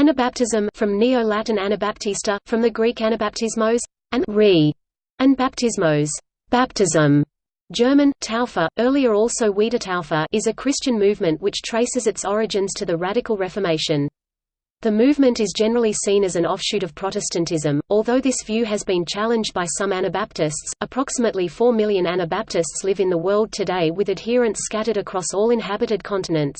Anabaptism from Neo-Latin Anabaptista, from the Greek anabaptismos, and re, and baptismos, baptism. German Taufe, earlier also Wiedertaufe, is a Christian movement which traces its origins to the Radical Reformation. The movement is generally seen as an offshoot of Protestantism, although this view has been challenged by some Anabaptists. Approximately 4 million Anabaptists live in the world today with adherents scattered across all inhabited continents.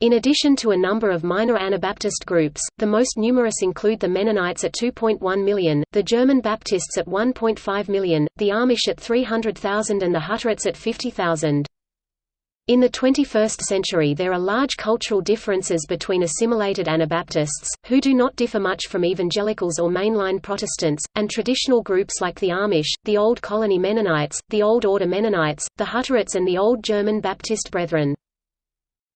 In addition to a number of minor Anabaptist groups, the most numerous include the Mennonites at 2.1 million, the German Baptists at 1.5 million, the Amish at 300,000 and the Hutterites at 50,000. In the 21st century there are large cultural differences between assimilated Anabaptists, who do not differ much from evangelicals or mainline Protestants, and traditional groups like the Amish, the Old Colony Mennonites, the Old Order Mennonites, the Hutterites and the Old German Baptist Brethren.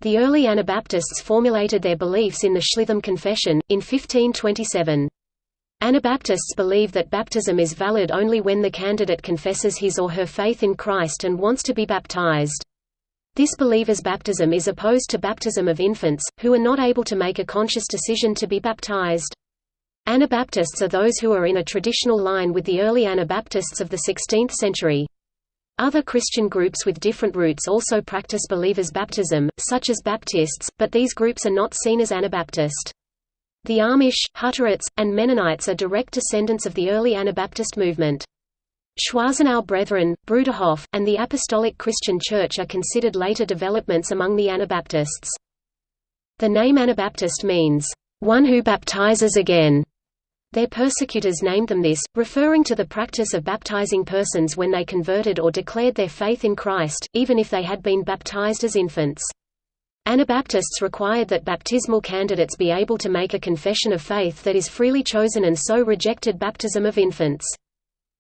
The early Anabaptists formulated their beliefs in the Schleitheim Confession, in 1527. Anabaptists believe that baptism is valid only when the candidate confesses his or her faith in Christ and wants to be baptized. This believer's baptism is opposed to baptism of infants, who are not able to make a conscious decision to be baptized. Anabaptists are those who are in a traditional line with the early Anabaptists of the 16th century. Other Christian groups with different roots also practice believers' baptism, such as Baptists, but these groups are not seen as Anabaptist. The Amish, Hutterites, and Mennonites are direct descendants of the early Anabaptist movement. Schwarzenau Brethren, Bruderhof, and the Apostolic Christian Church are considered later developments among the Anabaptists. The name Anabaptist means, "...one who baptizes again", their persecutors named them this, referring to the practice of baptizing persons when they converted or declared their faith in Christ, even if they had been baptized as infants. Anabaptists required that baptismal candidates be able to make a confession of faith that is freely chosen and so rejected baptism of infants.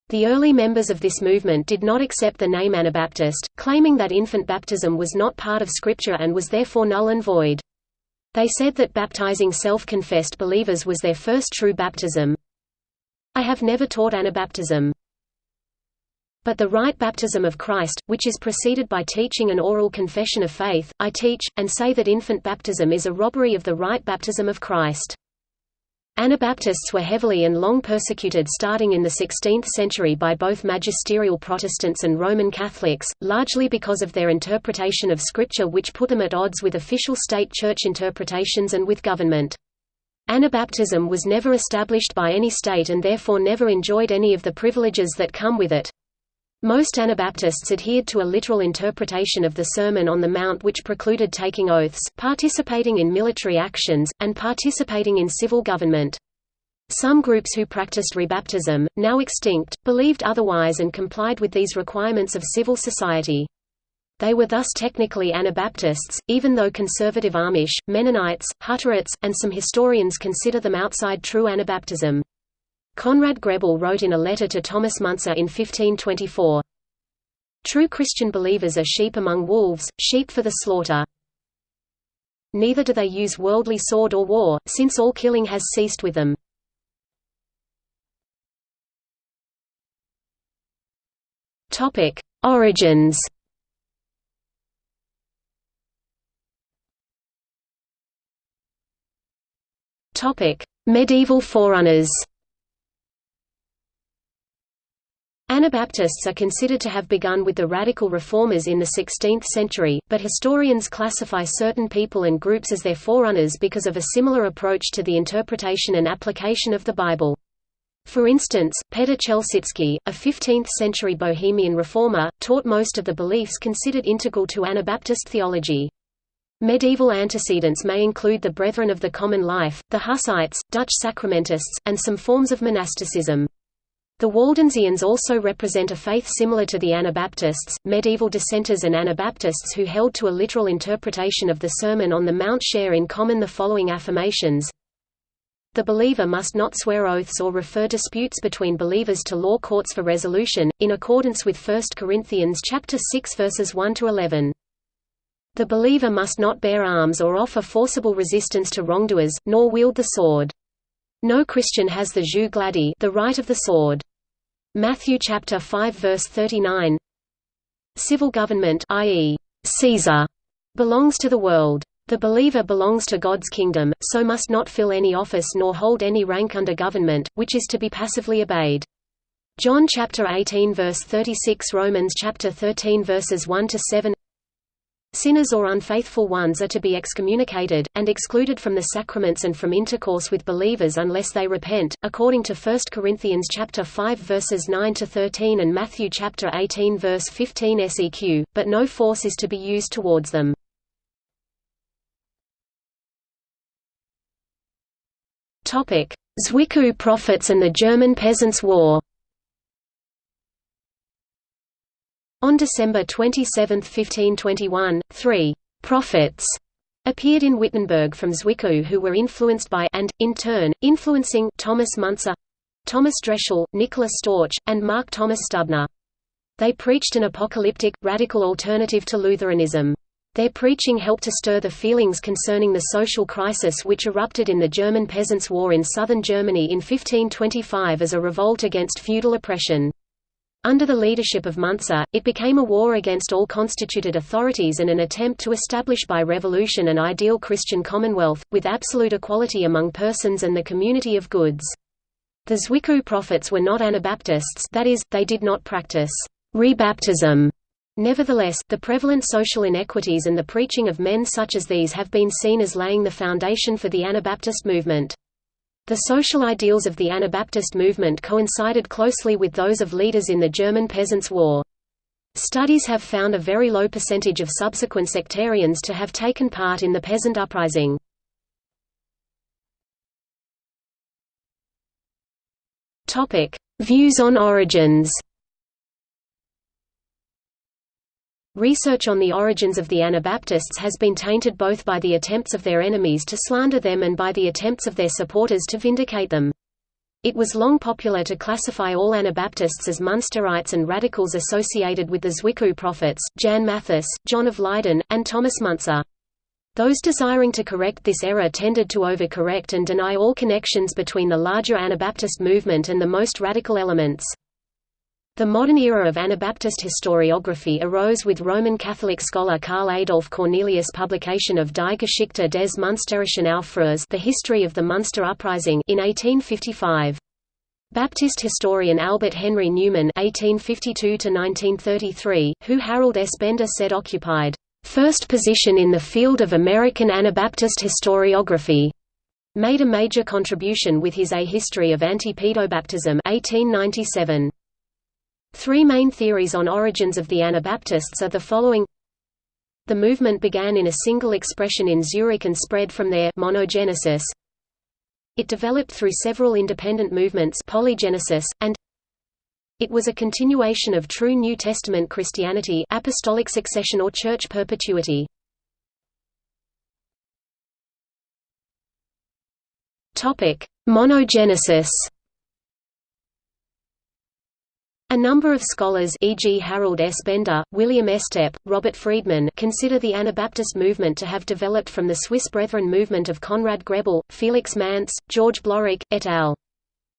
The early members of this movement did not accept the name Anabaptist, claiming that infant baptism was not part of Scripture and was therefore null and void. They said that baptizing self-confessed believers was their first true baptism. I have never taught Anabaptism. But the right baptism of Christ, which is preceded by teaching an oral confession of faith, I teach, and say that infant baptism is a robbery of the right baptism of Christ. Anabaptists were heavily and long persecuted starting in the 16th century by both magisterial Protestants and Roman Catholics, largely because of their interpretation of Scripture which put them at odds with official state church interpretations and with government. Anabaptism was never established by any state and therefore never enjoyed any of the privileges that come with it. Most Anabaptists adhered to a literal interpretation of the Sermon on the Mount which precluded taking oaths, participating in military actions, and participating in civil government. Some groups who practiced rebaptism, now extinct, believed otherwise and complied with these requirements of civil society. They were thus technically Anabaptists, even though conservative Amish, Mennonites, Hutterites, and some historians consider them outside true Anabaptism. Conrad Grebel wrote in a letter to Thomas Munzer in 1524, True Christian believers are sheep among wolves, sheep for the slaughter. Neither do they use worldly sword or war, since all killing has ceased with them. Topic: Origins Topic: Medieval forerunners Anabaptists are considered to have begun with the radical reformers in the 16th century, but historians classify certain people and groups as their forerunners because of a similar approach to the interpretation and application of the Bible. For instance, Petr Chelcicky, a 15th-century Bohemian reformer, taught most of the beliefs considered integral to Anabaptist theology. Medieval antecedents may include the Brethren of the Common Life, the Hussites, Dutch Sacramentists, and some forms of monasticism. The Waldensians also represent a faith similar to the Anabaptists, medieval dissenters and Anabaptists who held to a literal interpretation of the Sermon on the Mount share in common the following affirmations. The believer must not swear oaths or refer disputes between believers to law courts for resolution, in accordance with 1 Corinthians chapter 6 verses 1 to 11. The believer must not bear arms or offer forcible resistance to wrongdoers, nor wield the sword. No Christian has the jus gladii, the right of the sword. Matthew chapter 5 verse 39 Civil government i.e., Caesar, belongs to the world. The believer belongs to God's kingdom, so must not fill any office nor hold any rank under government, which is to be passively obeyed. John chapter 18 verse 36 Romans chapter 13 verses 1 to 7 Sinners or unfaithful ones are to be excommunicated, and excluded from the sacraments and from intercourse with believers unless they repent, according to 1 Corinthians chapter 5 verses 9 to 13 and Matthew chapter 18 verse 15 seq, but no force is to be used towards them. Zwickau prophets and the German Peasants' War On December 27, 1521, three «prophets» appeared in Wittenberg from Zwickau who were influenced by and, in turn, influencing Thomas Müntzer, Thomas Dreschel, Nicholas Storch, and Mark Thomas Stubner. They preached an apocalyptic, radical alternative to Lutheranism. Their preaching helped to stir the feelings concerning the social crisis which erupted in the German Peasants' War in southern Germany in 1525 as a revolt against feudal oppression. Under the leadership of Müntzer, it became a war against all constituted authorities and an attempt to establish by revolution an ideal Christian commonwealth, with absolute equality among persons and the community of goods. The Zwickau prophets were not Anabaptists that is, they did not practice rebaptism. Nevertheless, the prevalent social inequities and the preaching of men such as these have been seen as laying the foundation for the Anabaptist movement. The social ideals of the Anabaptist movement coincided closely with those of leaders in the German Peasants' War. Studies have found a very low percentage of subsequent sectarians to have taken part in the peasant uprising. Views on origins Research on the origins of the Anabaptists has been tainted both by the attempts of their enemies to slander them and by the attempts of their supporters to vindicate them. It was long popular to classify all Anabaptists as Munsterites and radicals associated with the Zwickau prophets, Jan Mathys, John of Leyden, and Thomas Müntzer. Those desiring to correct this error tended to overcorrect and deny all connections between the larger Anabaptist movement and the most radical elements. The modern era of Anabaptist historiography arose with Roman Catholic scholar Karl Adolf Cornelius' publication of Die Geschichte des Münsterischen Aufruhrs The History of the Munster Uprising in 1855. Baptist historian Albert Henry Newman (1852–1933), who Harold S. Bender said occupied first position in the field of American Anabaptist historiography, made a major contribution with his A History of Anti-Pedobaptism 1897. Three main theories on origins of the Anabaptists are the following The movement began in a single expression in Zurich and spread from there monogenesis. It developed through several independent movements polygenesis, and it was a continuation of true New Testament Christianity apostolic succession or church perpetuity. Monogenesis a number of scholars e.g. Harold S. Bender, William Estep, Robert Friedman consider the Anabaptist movement to have developed from the Swiss Brethren movement of Conrad Grebel, Felix Manz, George Blaurock, et al.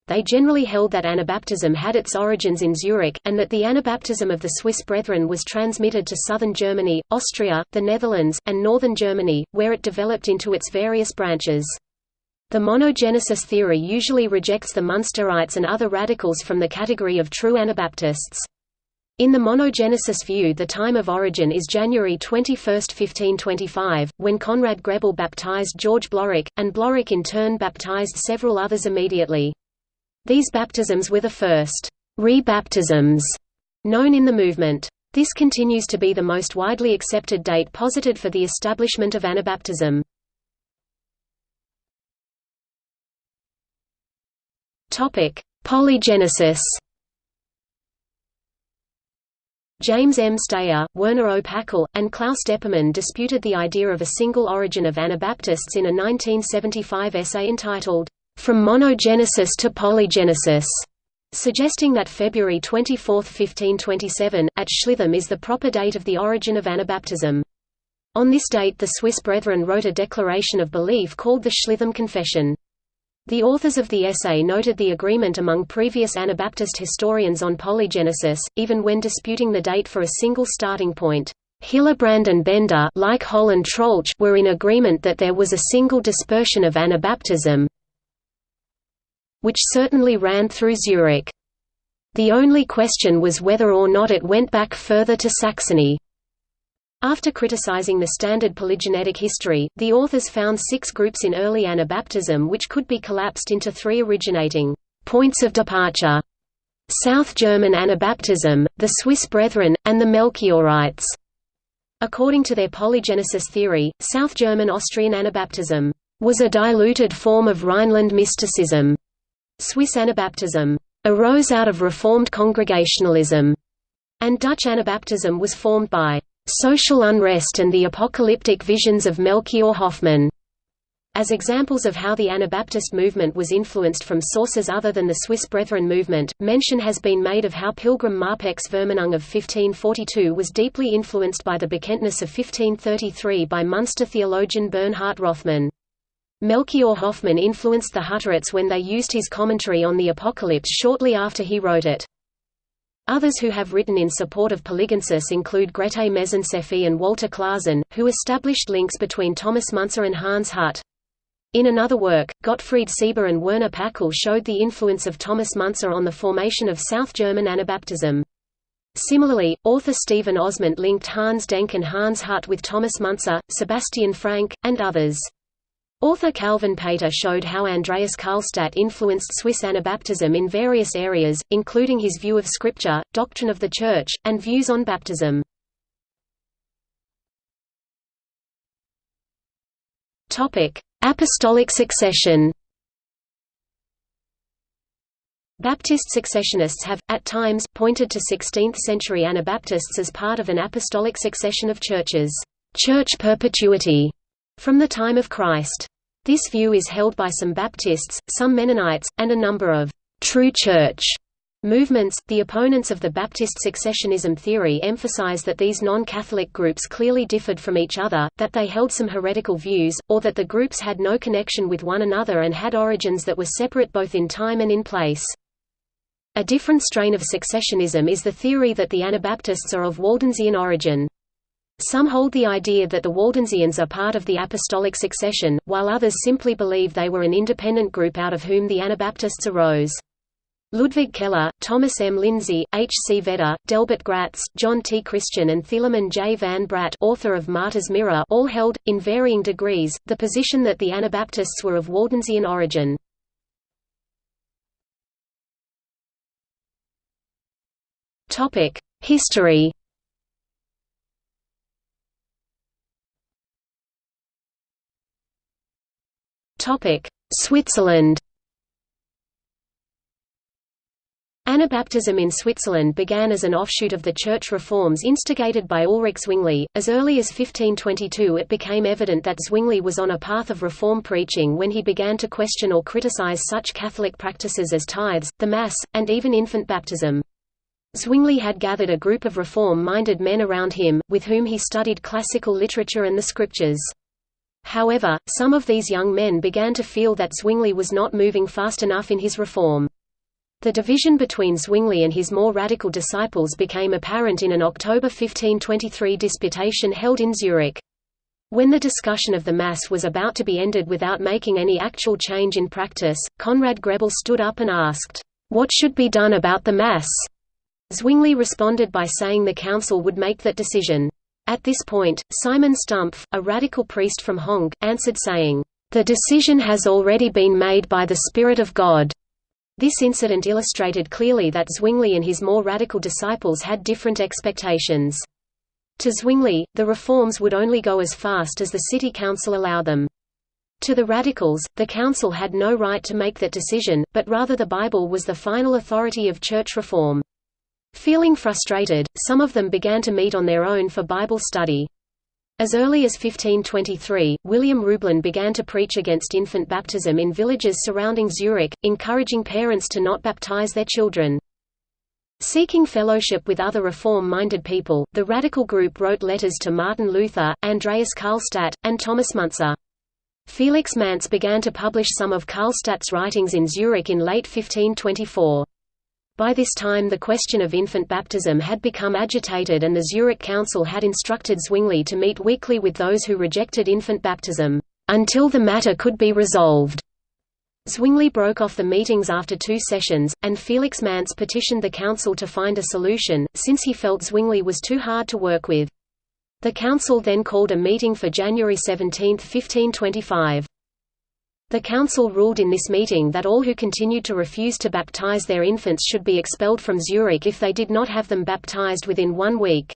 They generally held that Anabaptism had its origins in Zurich, and that the Anabaptism of the Swiss Brethren was transmitted to southern Germany, Austria, the Netherlands, and northern Germany, where it developed into its various branches. The monogenesis theory usually rejects the Munsterites and other radicals from the category of true Anabaptists. In the monogenesis view the time of origin is January 21, 1525, when Conrad Grebel baptized George Blaurock, and Blaurock in turn baptized several others immediately. These baptisms were the first re-baptisms known in the movement. This continues to be the most widely accepted date posited for the establishment of Anabaptism. Topic: Polygenesis. James M. Stayer, Werner O. Packull, and Klaus Deppermann disputed the idea of a single origin of Anabaptists in a 1975 essay entitled, From Monogenesis to Polygenesis, suggesting that February 24, 1527, at Schleitheim is the proper date of the origin of Anabaptism. On this date the Swiss Brethren wrote a declaration of belief called the Schleitheim Confession. The authors of the essay noted the agreement among previous Anabaptist historians on polygenesis, even when disputing the date for a single starting point. Hillebrand and Bender like Holl and Troeltsch were in agreement that there was a single dispersion of Anabaptism which certainly ran through Zurich. The only question was whether or not it went back further to Saxony. After criticizing the standard polygenetic history, the authors found six groups in early Anabaptism which could be collapsed into three originating points of departure South German Anabaptism, the Swiss Brethren, and the Melchiorites. According to their polygenesis theory, South German Austrian Anabaptism was a diluted form of Rhineland mysticism. Swiss Anabaptism arose out of Reformed Congregationalism, and Dutch Anabaptism was formed by social unrest and the apocalyptic visions of Melchior Hoffman. As examples of how the Anabaptist movement was influenced from sources other than the Swiss Brethren movement, mention has been made of how Pilgram Marpeck's Vermanung of 1542 was deeply influenced by the Bekenntnis of 1533 by Munster theologian Bernhard Rothmann. Melchior Hoffman influenced the Hutterites when they used his commentary on the Apocalypse shortly after he wrote it. Others who have written in support of Polygenesis include Grete Mecenseffy and Walter Klaasen, who established links between Thomas Munzer and Hans Hut. In another work, Gottfried Sieber and Werner Packull showed the influence of Thomas Munzer on the formation of South German Anabaptism. Similarly, author Stephen Ozment linked Hans Denk and Hans Hut with Thomas Munzer, Sebastian Frank, and others. Author Calvin Pater showed how Andreas Karlstadt influenced Swiss Anabaptism in various areas, including his view of Scripture, doctrine of the Church, and views on baptism. Apostolic succession Baptist successionists have, at times, pointed to 16th-century Anabaptists as part of an apostolic succession of churches, church perpetuity, from the time of Christ. This view is held by some Baptists, some Mennonites, and a number of true church movements. The opponents of the Baptist successionism theory emphasize that these non-Catholic groups clearly differed from each other, that they held some heretical views, or that the groups had no connection with one another and had origins that were separate both in time and in place. A different strain of successionism is the theory that the Anabaptists are of Waldensian origin. Some hold the idea that the Waldensians are part of the apostolic succession, while others simply believe they were an independent group out of whom the Anabaptists arose. Ludwig Keller, Thomas M. Lindsay, H. C. Vedder, Delbert Gratz, John T. Christian and Thielemann J. Van Braght author of Martyr's Mirror all held, in varying degrees, the position that the Anabaptists were of Waldensian origin. History Switzerland Anabaptism in Switzerland began as an offshoot of the church reforms instigated by Ulrich Zwingli. As early as 1522 it became evident that Zwingli was on a path of reform preaching when he began to question or criticize such Catholic practices as tithes, the Mass, and even infant baptism. Zwingli had gathered a group of reform-minded men around him, with whom he studied classical literature and the scriptures. However, some of these young men began to feel that Zwingli was not moving fast enough in his reform. The division between Zwingli and his more radical disciples became apparent in an October 1523 disputation held in Zurich. When the discussion of the Mass was about to be ended without making any actual change in practice, Conrad Grebel stood up and asked, "'What should be done about the Mass?' Zwingli responded by saying the council would make that decision. At this point, Simon Stumpf, a radical priest from Hongg, answered saying, "...the decision has already been made by the Spirit of God." This incident illustrated clearly that Zwingli and his more radical disciples had different expectations. To Zwingli, the reforms would only go as fast as the city council allow them. To the radicals, the council had no right to make that decision, but rather the Bible was the final authority of church reform. Feeling frustrated, some of them began to meet on their own for Bible study. As early as 1523, William Rublin began to preach against infant baptism in villages surrounding Zurich, encouraging parents to not baptize their children. Seeking fellowship with other reform-minded people, the radical group wrote letters to Martin Luther, Andreas Karlstadt, and Thomas Müntzer. Felix Manz began to publish some of Karlstadt's writings in Zurich in late 1524. By this time the question of infant baptism had become agitated and the Zurich Council had instructed Zwingli to meet weekly with those who rejected infant baptism, "...until the matter could be resolved." Zwingli broke off the meetings after two sessions, and Felix Manz petitioned the council to find a solution, since he felt Zwingli was too hard to work with. The council then called a meeting for January 17, 1525. The council ruled in this meeting that all who continued to refuse to baptize their infants should be expelled from Zurich if they did not have them baptized within one week.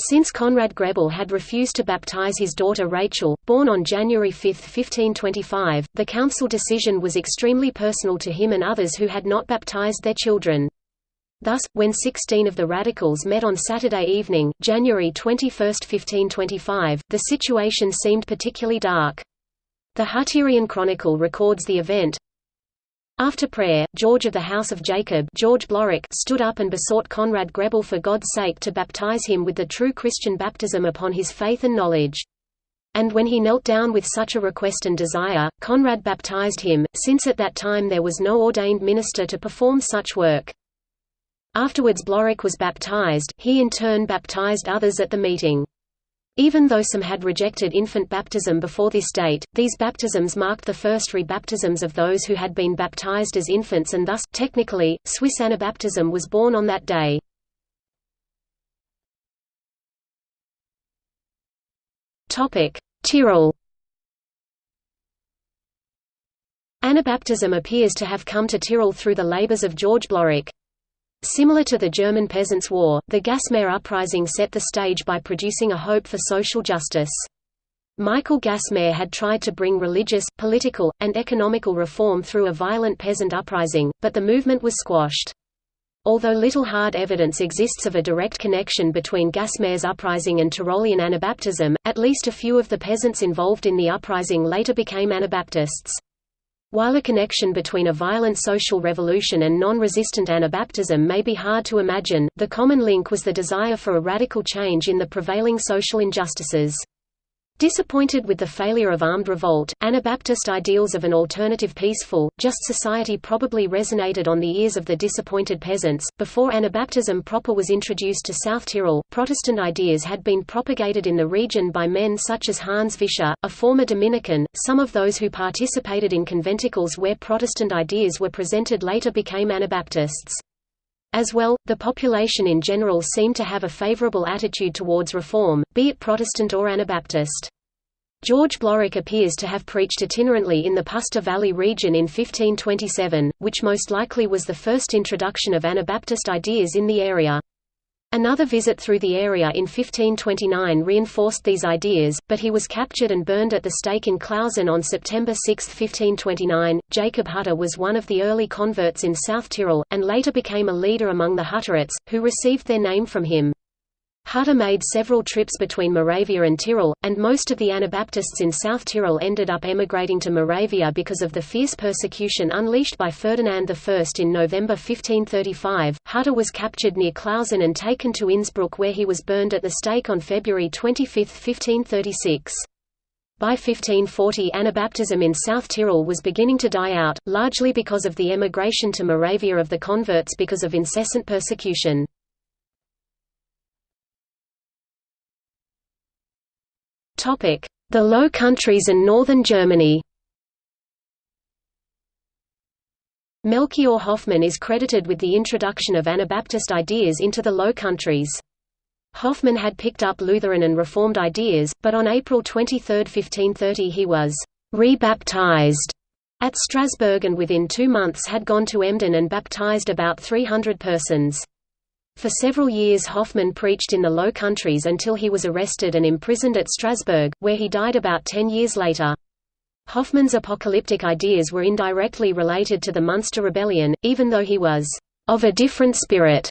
Since Conrad Grebel had refused to baptize his daughter Rachel, born on January 5, 1525, the council decision was extremely personal to him and others who had not baptized their children. Thus, when 16 of the radicals met on Saturday evening, January 21, 1525, the situation seemed particularly dark. The Hutterian Chronicle records the event. After prayer, George of the House of Jacob George Blaurock stood up and besought Conrad Grebel for God's sake to baptize him with the true Christian baptism upon his faith and knowledge. And when he knelt down with such a request and desire, Conrad baptized him, since at that time there was no ordained minister to perform such work. Afterwards Blaurock was baptized, he in turn baptized others at the meeting. Even though some had rejected infant baptism before this date, these baptisms marked the first rebaptisms of those who had been baptized as infants and thus, technically, Swiss Anabaptism was born on that day. Tyrol Anabaptism appears to have come to Tyrol through the labors of George Blaurock. Similar to the German Peasants' War, the Gaismair Uprising set the stage by producing a hope for social justice. Michael Gaismair had tried to bring religious, political, and economical reform through a violent peasant uprising, but the movement was squashed. Although little hard evidence exists of a direct connection between Gaismair's uprising and Tyrolean Anabaptism, at least a few of the peasants involved in the uprising later became Anabaptists. While a connection between a violent social revolution and non-resistant Anabaptism may be hard to imagine, the common link was the desire for a radical change in the prevailing social injustices. Disappointed with the failure of armed revolt, Anabaptist ideals of an alternative peaceful, just society probably resonated on the ears of the disappointed peasants. Before Anabaptism proper was introduced to South Tyrol, Protestant ideas had been propagated in the region by men such as Hans Vischer, a former Dominican. Some of those who participated in conventicles where Protestant ideas were presented later became Anabaptists. As well, the population in general seemed to have a favorable attitude towards reform, be it Protestant or Anabaptist. George Blaurock appears to have preached itinerantly in the Puster Valley region in 1527, which most likely was the first introduction of Anabaptist ideas in the area. Another visit through the area in 1529 reinforced these ideas, but he was captured and burned at the stake in Klausen on September 6, 1529. Jacob Hutter was one of the early converts in South Tyrol, and later became a leader among the Hutterites, who received their name from him. Hutter made several trips between Moravia and Tyrol, and most of the Anabaptists in South Tyrol ended up emigrating to Moravia because of the fierce persecution unleashed by Ferdinand I. In November 1535, Hutter was captured near Klausen and taken to Innsbruck where he was burned at the stake on February 25, 1536. By 1540 Anabaptism in South Tyrol was beginning to die out, largely because of the emigration to Moravia of the converts because of incessant persecution. The Low Countries and northern Germany Melchior Hoffmann is credited with the introduction of Anabaptist ideas into the Low Countries. Hoffmann had picked up Lutheran and Reformed ideas, but on April 23, 1530 he was «rebaptized» at Strasbourg and within two months had gone to Emden and baptized about 300 persons. For several years Hoffmann preached in the Low Countries until he was arrested and imprisoned at Strasbourg, where he died about ten years later. Hoffmann's apocalyptic ideas were indirectly related to the Munster Rebellion, even though he was of a different spirit.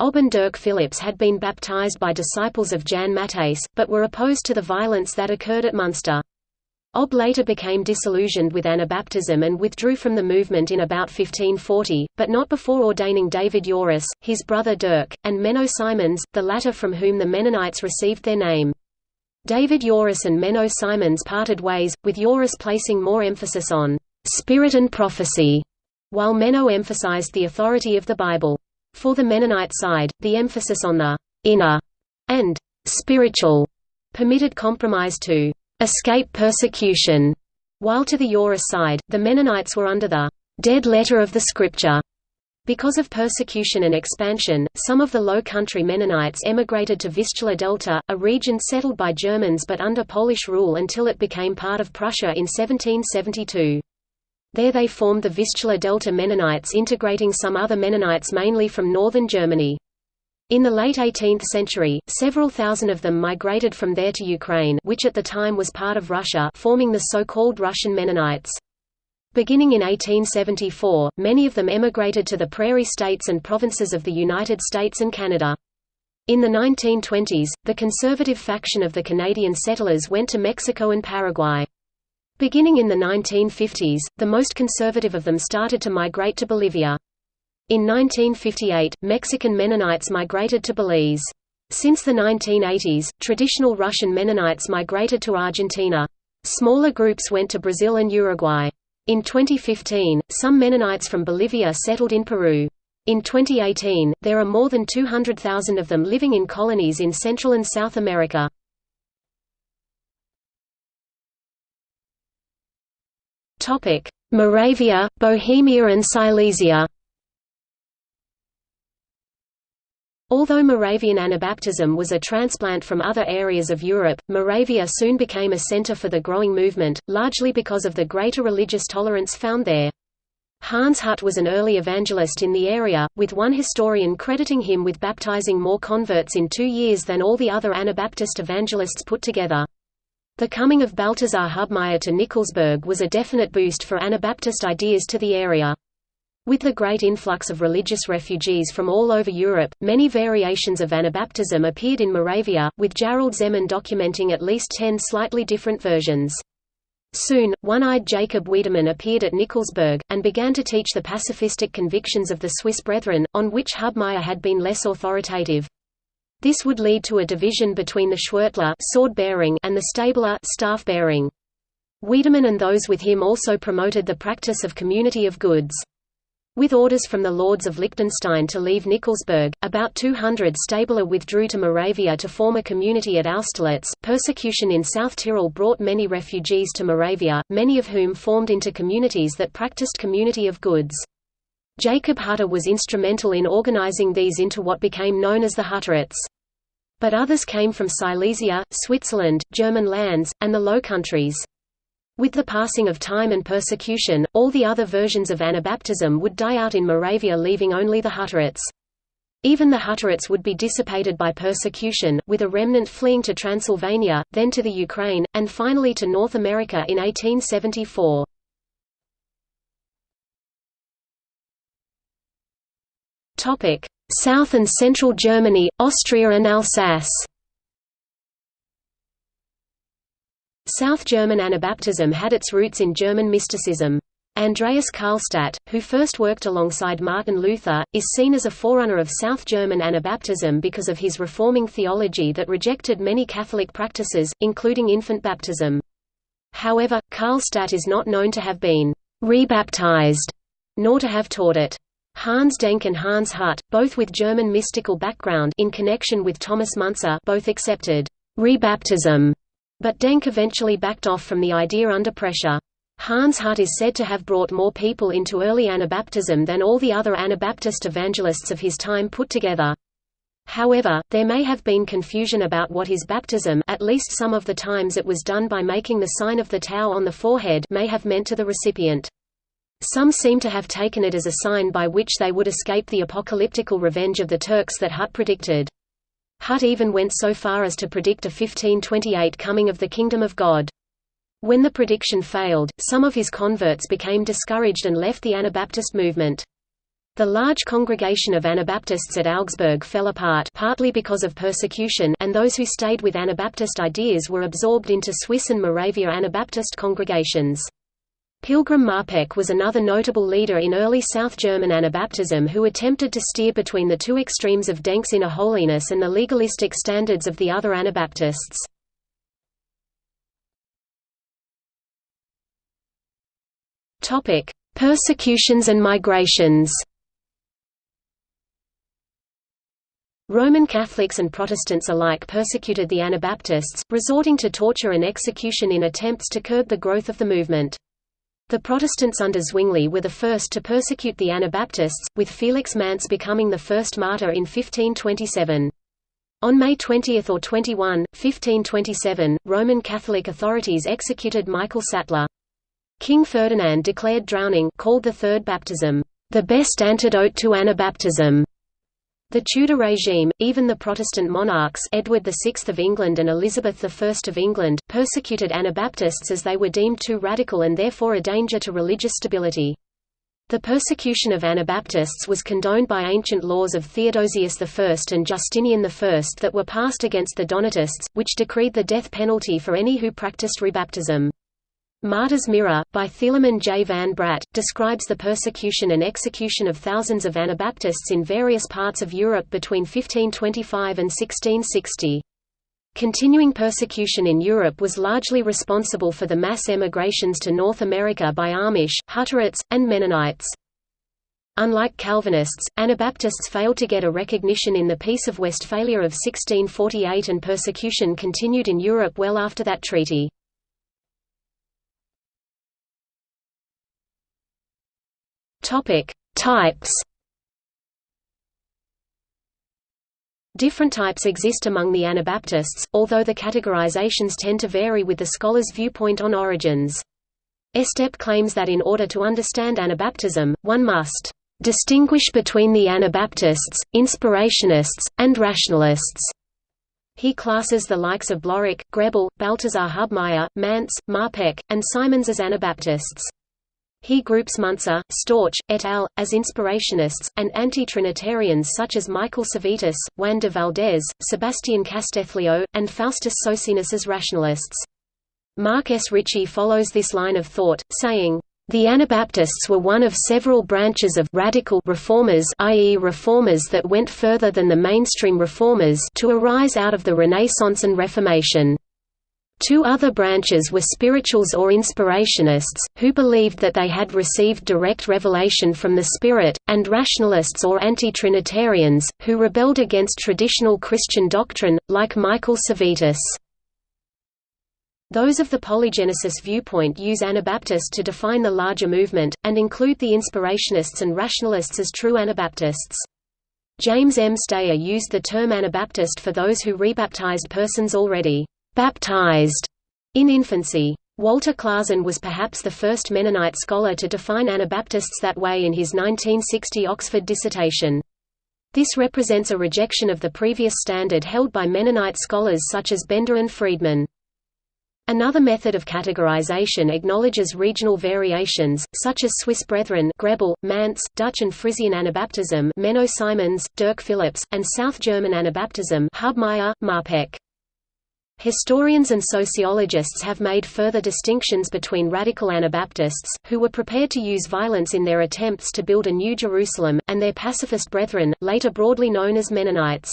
Obbe and Dirk Phillips had been baptized by disciples of Jan Matthys, but were opposed to the violence that occurred at Munster. Obbe later became disillusioned with Anabaptism and withdrew from the movement in about 1540, but not before ordaining David Joris, his brother Dirk, and Menno Simons, the latter from whom the Mennonites received their name. David Joris and Menno Simons parted ways, with Joris placing more emphasis on «spirit and prophecy» while Menno emphasized the authority of the Bible. For the Mennonite side, the emphasis on the inner and spiritual permitted compromise to escape persecution, while to the Yoreh side, the Mennonites were under the dead letter of the scripture. Because of persecution and expansion, some of the Low Country Mennonites emigrated to Vistula Delta, a region settled by Germans but under Polish rule until it became part of Prussia in 1772. There they formed the Vistula Delta Mennonites integrating some other Mennonites mainly from northern Germany. In the late 18th century, several thousand of them migrated from there to Ukraine which at the time was part of Russia forming the so-called Russian Mennonites. Beginning in 1874, many of them emigrated to the prairie states and provinces of the United States and Canada. In the 1920s, the conservative faction of the Canadian settlers went to Mexico and Paraguay. Beginning in the 1950s, the most conservative of them started to migrate to Bolivia. In 1958, Mexican Mennonites migrated to Belize. Since the 1980s, traditional Russian Mennonites migrated to Argentina. Smaller groups went to Brazil and Uruguay. In 2015, some Mennonites from Bolivia settled in Peru. In 2018, there are more than 200,000 of them living in colonies in Central and South America. Moravia, Bohemia and Silesia Although Moravian Anabaptism was a transplant from other areas of Europe, Moravia soon became a center for the growing movement, largely because of the greater religious tolerance found there. Hans Hut was an early evangelist in the area, with one historian crediting him with baptizing more converts in two years than all the other Anabaptist evangelists put together. The coming of Balthasar Hubmaier to Nikolsburg was a definite boost for Anabaptist ideas to the area. With the great influx of religious refugees from all over Europe, many variations of Anabaptism appeared in Moravia, with Gerald Zeman documenting at least ten slightly different versions. Soon, one-eyed Jacob Wiedemann appeared at Nikolsburg, and began to teach the pacifistic convictions of the Swiss Brethren, on which Hubmaier had been less authoritative. This would lead to a division between the Schwertler sword-bearing and the Stabler staff-bearing. Wiedemann and those with him also promoted the practice of community of goods. With orders from the lords of Liechtenstein to leave Nikolsburg, about 200 Stabler withdrew to Moravia to form a community at Austerlitz. Persecution in South Tyrol brought many refugees to Moravia, many of whom formed into communities that practiced community of goods. Jacob Hutter was instrumental in organizing these into what became known as the Hutterites. But others came from Silesia, Switzerland, German lands, and the Low Countries. With the passing of time and persecution, all the other versions of Anabaptism would die out in Moravia leaving only the Hutterites. Even the Hutterites would be dissipated by persecution, with a remnant fleeing to Transylvania, then to the Ukraine, and finally to North America in 1874. South and Central Germany, Austria and Alsace South German Anabaptism had its roots in German mysticism. Andreas Karlstadt, who first worked alongside Martin Luther, is seen as a forerunner of South German Anabaptism because of his reforming theology that rejected many Catholic practices, including infant baptism. However, Karlstadt is not known to have been rebaptized, nor to have taught it. Hans Denk and Hans Hut, both with German mystical background in connection with Thomas Munzer, both accepted rebaptism but Denk eventually backed off from the idea under pressure. Hans Hut is said to have brought more people into early Anabaptism than all the other Anabaptist evangelists of his time put together. However, there may have been confusion about what is baptism at least some of the times it was done by making the sign of the tau on the forehead may have meant to the recipient. Some seem to have taken it as a sign by which they would escape the apocalyptical revenge of the Turks that Hut predicted. Hut even went so far as to predict a 1528 coming of the kingdom of God. When the prediction failed, some of his converts became discouraged and left the Anabaptist movement. The large congregation of Anabaptists at Augsburg fell apart partly because of persecution and those who stayed with Anabaptist ideas were absorbed into Swiss and Moravia Anabaptist congregations. Pilgram Marpeck was another notable leader in early South German Anabaptism who attempted to steer between the two extremes of Denk's inner holiness and the legalistic standards of the other Anabaptists. Persecutions and migrations Roman Catholics and Protestants alike persecuted the Anabaptists, resorting to torture and execution in attempts to curb the growth of the movement. The Protestants under Zwingli were the first to persecute the Anabaptists, with Felix Manz becoming the first martyr in 1527. On May 20 or 21, 1527, Roman Catholic authorities executed Michael Sattler. King Ferdinand declared drowning called the Third Baptism, "...the best antidote to Anabaptism." The Tudor regime, even the Protestant monarchs Edward VI of England and Elizabeth I of England, persecuted Anabaptists as they were deemed too radical and therefore a danger to religious stability. The persecution of Anabaptists was condoned by ancient laws of Theodosius I and Justinian I that were passed against the Donatists, which decreed the death penalty for any who practiced rebaptism. Martyr's Mirror, by Thieleman J. van Braght, describes the persecution and execution of thousands of Anabaptists in various parts of Europe between 1525 and 1660. Continuing persecution in Europe was largely responsible for the mass emigrations to North America by Amish, Hutterites, and Mennonites. Unlike Calvinists, Anabaptists failed to get a recognition in the Peace of Westphalia of 1648 and persecution continued in Europe well after that treaty. Topic: Types. Different types exist among the Anabaptists, although the categorizations tend to vary with the scholar's viewpoint on origins. Estep claims that in order to understand Anabaptism, one must distinguish between the Anabaptists, Inspirationists, and Rationalists. He classes the likes of Blaurock, Grebel, Balthasar Hubmaier, Manz, Marpeck, and Simons as Anabaptists. He groups Muntzer, Storch, et al., as inspirationists, and anti-Trinitarians such as Michael Servetus, Juan de Valdez, Sebastian Castellio, and Faustus Socinus as rationalists. Mark S. Ritchie follows this line of thought, saying, the Anabaptists were one of several branches of radical reformers i.e. reformers that went further than the mainstream reformers to arise out of the Renaissance and Reformation. Two other branches were spirituals or inspirationists, who believed that they had received direct revelation from the Spirit, and rationalists or anti-Trinitarians, who rebelled against traditional Christian doctrine, like Michael Servetus. Those of the polygenesis viewpoint use Anabaptist to define the larger movement, and include the inspirationists and rationalists as true Anabaptists. James M. Stayer used the term Anabaptist for those who rebaptized persons already baptized in infancy. Walter Klassen was perhaps the first Mennonite scholar to define Anabaptists that way in his 1960 Oxford dissertation. This represents a rejection of the previous standard held by Mennonite scholars such as Bender and Friedman. Another method of categorization acknowledges regional variations, such as Swiss Brethren Grebel, Manz, Dutch and Frisian Anabaptism Menno Simons, Dirk Phillips, and South German Anabaptism Hubmaier, Marpeck. Historians and sociologists have made further distinctions between radical Anabaptists, who were prepared to use violence in their attempts to build a new Jerusalem, and their pacifist brethren, later broadly known as Mennonites.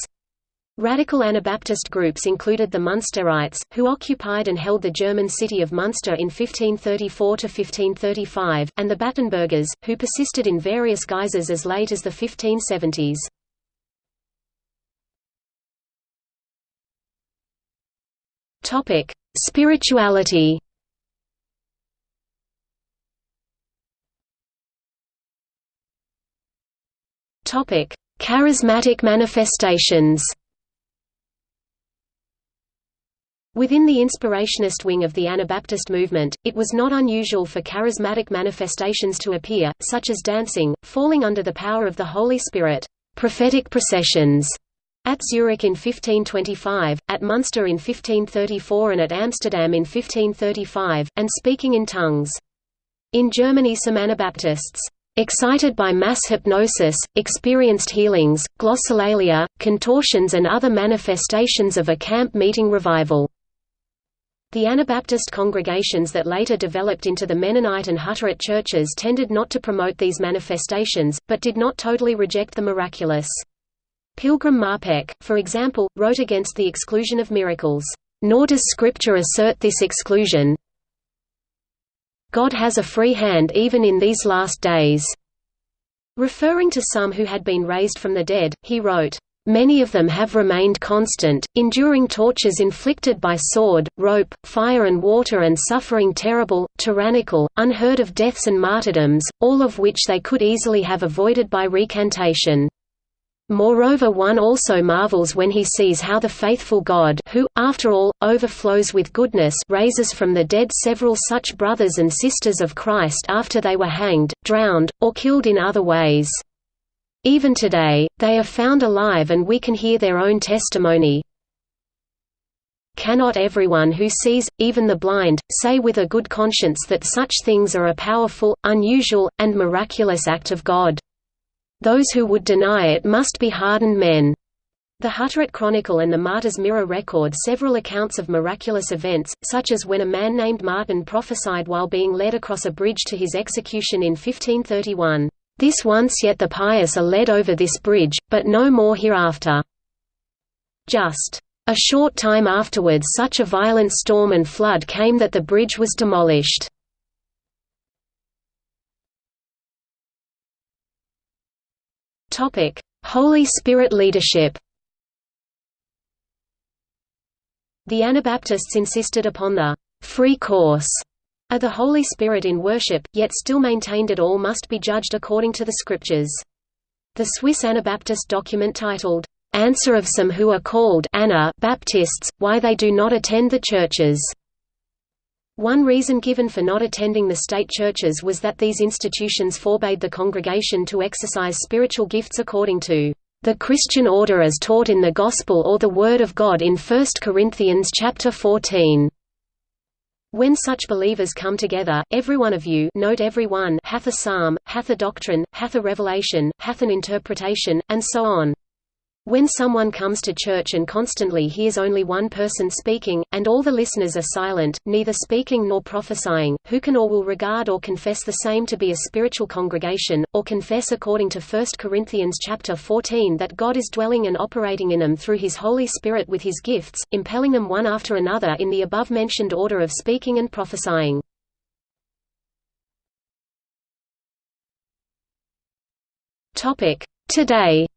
Radical Anabaptist groups included the Munsterites, who occupied and held the German city of Munster in 1534–1535, and the Battenbergers, who persisted in various guises as late as the 1570s. Topic: Spirituality. Topic: Charismatic manifestations. Within the inspirationist wing of the Anabaptist movement, it was not unusual for charismatic manifestations to appear, such as dancing, falling under the power of the Holy Spirit, prophetic processions, at Zurich in 1525, at Munster in 1534 and at Amsterdam in 1535, and speaking in tongues. In Germany some Anabaptists, excited by mass hypnosis, experienced healings, glossolalia, contortions and other manifestations of a camp meeting revival. The Anabaptist congregations that later developed into the Mennonite and Hutterite churches tended not to promote these manifestations, but did not totally reject the miraculous. Pilgram Marpeck, for example, wrote against the exclusion of miracles, "...nor does Scripture assert this exclusion God has a free hand even in these last days." Referring to some who had been raised from the dead, he wrote, Many of them have remained constant, enduring tortures inflicted by sword, rope, fire and water and suffering terrible, tyrannical, unheard of deaths and martyrdoms, all of which they could easily have avoided by recantation. Moreover one also marvels when he sees how the faithful God who, after all, overflows with goodness raises from the dead several such brothers and sisters of Christ after they were hanged, drowned, or killed in other ways. Even today, they are found alive and we can hear their own testimony. Cannot everyone who sees, even the blind, say with a good conscience that such things are a powerful, unusual, and miraculous act of God? Those who would deny it must be hardened men. The Hutterite Chronicle and the Martyr's Mirror record several accounts of miraculous events, such as when a man named Martin prophesied while being led across a bridge to his execution in 1531. This once yet the pious are led over this bridge, but no more hereafter. Just a short time afterwards such a violent storm and flood came that the bridge was demolished. Holy Spirit leadership The Anabaptists insisted upon the «free course» of the Holy Spirit in worship, yet still maintained it all must be judged according to the Scriptures. The Swiss Anabaptist document titled, "'Answer of Some Who Are Called Baptists, Why They Do Not Attend the Churches' One reason given for not attending the state churches was that these institutions forbade the congregation to exercise spiritual gifts according to the Christian order as taught in the Gospel or the Word of God in 1 Corinthians chapter 14. When such believers come together, every one of you note every one hath a psalm, hath a doctrine, hath a revelation, hath an interpretation, and so on. When someone comes to church and constantly hears only one person speaking, and all the listeners are silent, neither speaking nor prophesying, who can or will regard or confess the same to be a spiritual congregation, or confess according to 1 Corinthians chapter 14 that God is dwelling and operating in them through his Holy Spirit with his gifts, impelling them one after another in the above-mentioned order of speaking and prophesying. Today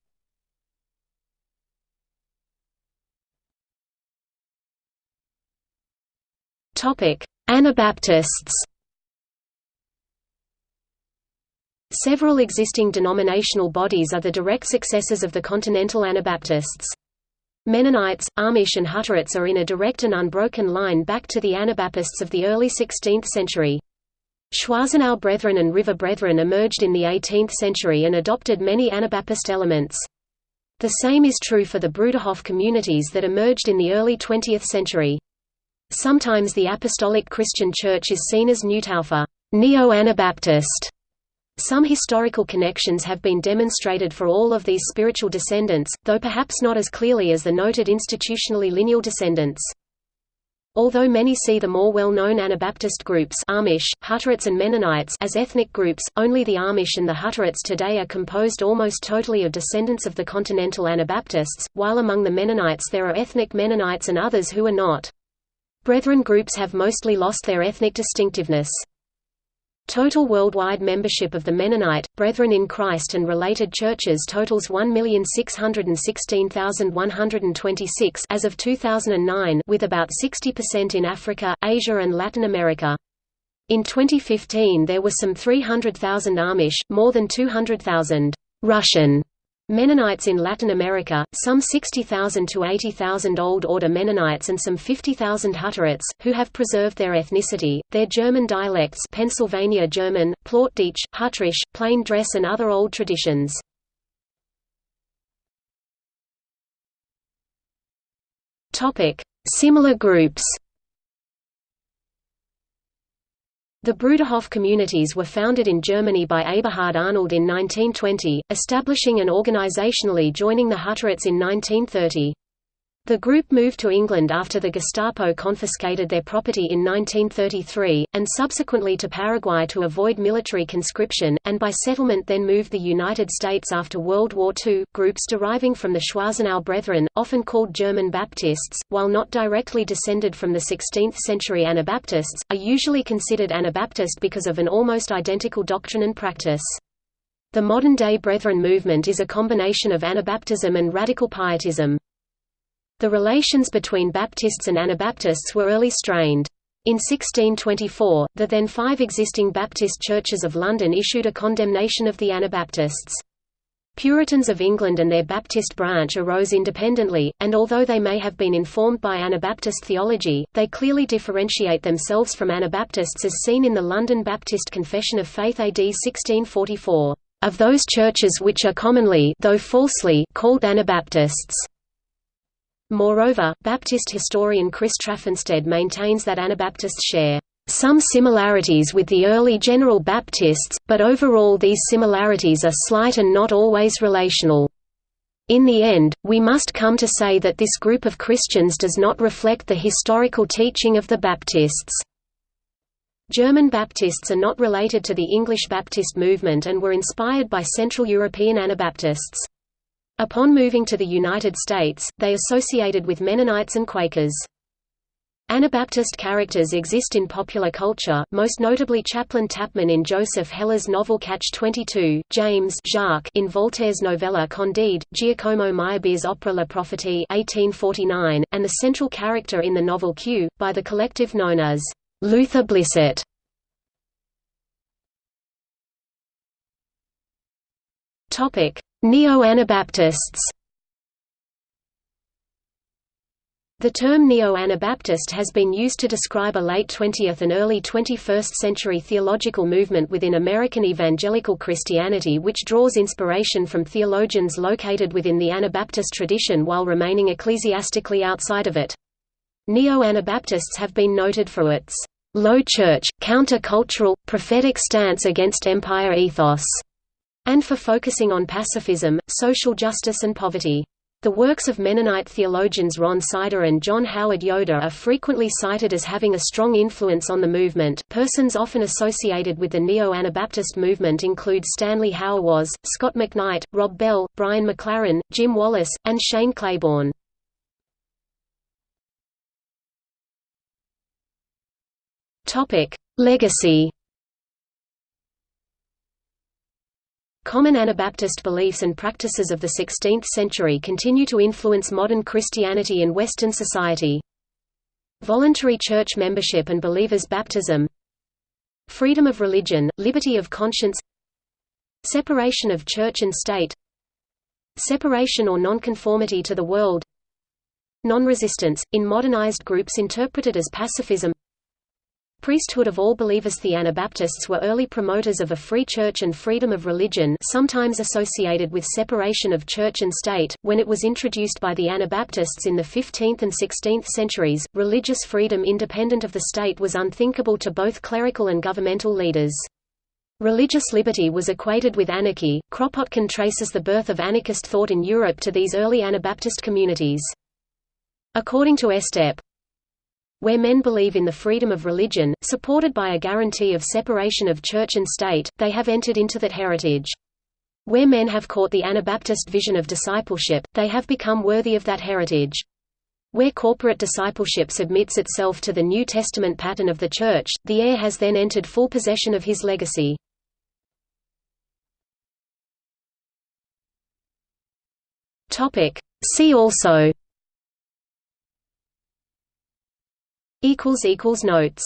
Anabaptists Several existing denominational bodies are the direct successors of the Continental Anabaptists. Mennonites, Amish and Hutterites are in a direct and unbroken line back to the Anabaptists of the early 16th century. Schwarzenau Brethren and River Brethren emerged in the 18th century and adopted many Anabaptist elements. The same is true for the Bruderhof communities that emerged in the early 20th century. Sometimes the Apostolic Christian Church is seen as Neutaufer Neo-Anabaptist. Some historical connections have been demonstrated for all of these spiritual descendants, though perhaps not as clearly as the noted institutionally lineal descendants. Although many see the more well-known Anabaptist groups Amish, Hutterites and Mennonites as ethnic groups, only the Amish and the Hutterites today are composed almost totally of descendants of the Continental Anabaptists, while among the Mennonites there are ethnic Mennonites and others who are not. Brethren groups have mostly lost their ethnic distinctiveness. Total worldwide membership of the Mennonite, Brethren in Christ and related churches totals 1,616,126 as of 2009 with about 60% in Africa, Asia and Latin America. In 2015 there were some 300,000 Amish, more than 200,000 Russian Mennonites in Latin America, some 60,000 to 80,000 Old Order Mennonites and some 50,000 Hutterites, who have preserved their ethnicity, their German dialects Pennsylvania German, Plattdeutsch, Hutterisch, plain dress and other old traditions. Similar groups The Bruderhof communities were founded in Germany by Eberhard Arnold in 1920, establishing and organizationally joining the Hutterites in 1930. The group moved to England after the Gestapo confiscated their property in 1933, and subsequently to Paraguay to avoid military conscription, and by settlement then moved the United States after World War II. Groups deriving from the Schwarzenau Brethren, often called German Baptists, while not directly descended from the 16th century Anabaptists, are usually considered Anabaptist because of an almost identical doctrine and practice. The modern-day Brethren movement is a combination of Anabaptism and radical pietism. The relations between Baptists and Anabaptists were early strained. In 1624, the then five existing Baptist churches of London issued a condemnation of the Anabaptists. Puritans of England and their Baptist branch arose independently, and although they may have been informed by Anabaptist theology, they clearly differentiate themselves from Anabaptists as seen in the London Baptist Confession of Faith AD 1644, "...of those churches which are commonly though falsely called Anabaptists." Moreover, Baptist historian Chris Traffanstedt maintains that Anabaptists share some similarities with the early General Baptists, but overall these similarities are slight and not always relational. In the end, we must come to say that this group of Christians does not reflect the historical teaching of the Baptists. German Baptists are not related to the English Baptist movement and were inspired by Central European Anabaptists. Upon moving to the United States, they associated with Mennonites and Quakers. Anabaptist characters exist in popular culture, most notably Chaplain Tappman in Joseph Heller's novel Catch-22, James Jacques in Voltaire's novella Candide, Giacomo Meyerbeer's opera La Prophétie 1849, and the central character in the novel Q, by the collective known as Luther Blissett. Neo-Anabaptists The term Neo-Anabaptist has been used to describe a late 20th and early 21st century theological movement within American evangelical Christianity which draws inspiration from theologians located within the Anabaptist tradition while remaining ecclesiastically outside of it. Neo-Anabaptists have been noted for its low church, counter-cultural, prophetic stance against empire ethos and for focusing on pacifism, social justice and poverty. The works of Mennonite theologians Ron Sider and John Howard Yoder are frequently cited as having a strong influence on the movement. Persons often associated with the Neo-Anabaptist movement include Stanley Hauerwas, Scot McKnight, Rob Bell, Brian McLaren, Jim Wallis, and Shane Claiborne. Legacy Common Anabaptist beliefs and practices of the 16th century continue to influence modern Christianity and Western society. Voluntary church membership and believers' baptism. Freedom of religion, liberty of conscience. Separation of church and state. Separation or nonconformity to the world. Non-resistance, in modernized groups interpreted as pacifism Priesthood of all believers The Anabaptists were early promoters of a free church and freedom of religion sometimes associated with separation of church and state. When it was introduced by the Anabaptists in the 15th and 16th centuries, religious freedom independent of the state was unthinkable to both clerical and governmental leaders. Religious liberty was equated with anarchy. Kropotkin traces the birth of anarchist thought in Europe to these early Anabaptist communities. According to Estep, where men believe in the freedom of religion, supported by a guarantee of separation of church and state, they have entered into that heritage. Where men have caught the Anabaptist vision of discipleship, they have become worthy of that heritage. Where corporate discipleship submits itself to the New Testament pattern of the Church, the heir has then entered full possession of his legacy. See also Notes